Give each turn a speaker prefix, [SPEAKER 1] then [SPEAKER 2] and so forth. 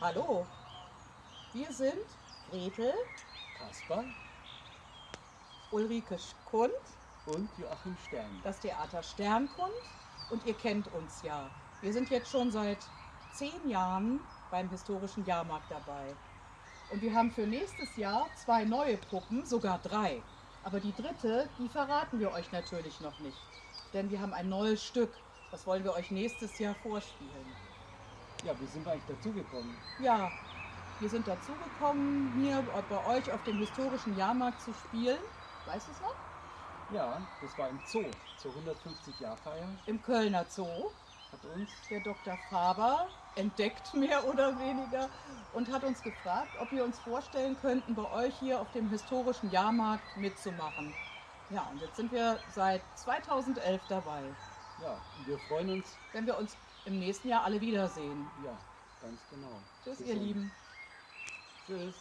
[SPEAKER 1] Hallo, wir sind Gretel,
[SPEAKER 2] Kaspar
[SPEAKER 1] Ulrike Kund,
[SPEAKER 2] und Joachim Stern.
[SPEAKER 1] das Theater Sternkund und ihr kennt uns ja. Wir sind jetzt schon seit zehn Jahren beim historischen Jahrmarkt dabei. Und wir haben für nächstes Jahr zwei neue Puppen, sogar drei. Aber die dritte, die verraten wir euch natürlich noch nicht. Denn wir haben ein neues Stück. Das wollen wir euch nächstes Jahr vorspielen.
[SPEAKER 2] Ja, wie sind wir eigentlich dazugekommen?
[SPEAKER 1] Ja, wir sind dazugekommen, hier bei euch auf dem historischen Jahrmarkt zu spielen. Weißt du es noch?
[SPEAKER 2] Ja, das war im Zoo, zur 150-Jahr-Feier.
[SPEAKER 1] Im Kölner Zoo.
[SPEAKER 2] Hat uns,
[SPEAKER 1] Der Dr. Faber entdeckt mehr oder weniger und hat uns gefragt, ob wir uns vorstellen könnten, bei euch hier auf dem historischen Jahrmarkt mitzumachen. Ja, und jetzt sind wir seit 2011 dabei.
[SPEAKER 2] ja, und wir freuen uns,
[SPEAKER 1] Wenn wir uns im nächsten Jahr alle wiedersehen.
[SPEAKER 2] ja, ganz genau.
[SPEAKER 1] Tschüss,
[SPEAKER 2] Bis
[SPEAKER 1] ihr
[SPEAKER 2] dann.
[SPEAKER 1] Lieben.
[SPEAKER 2] Tschüss.